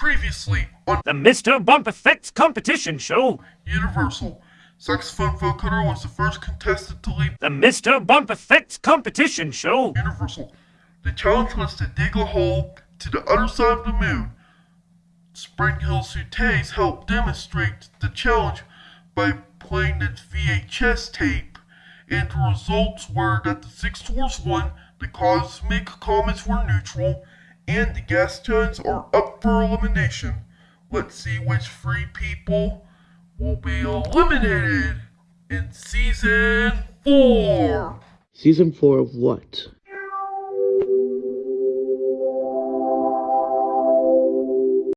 Previously on The Mr. Bump Effects Competition Show. Universal, Saxophone Vocoder was the first contestant to leave The Mr. Bump Effects Competition Show. Universal. The challenge was to dig a hole to the other side of the moon. SpringHill Suites helped demonstrate the challenge by playing its VHS tape, and the results were that the Six Dwarfs won, the Cosmic Comets were neutral, and the gas giants are up for elimination. Let's see which three people will be eliminated in season four. Season 4 of what?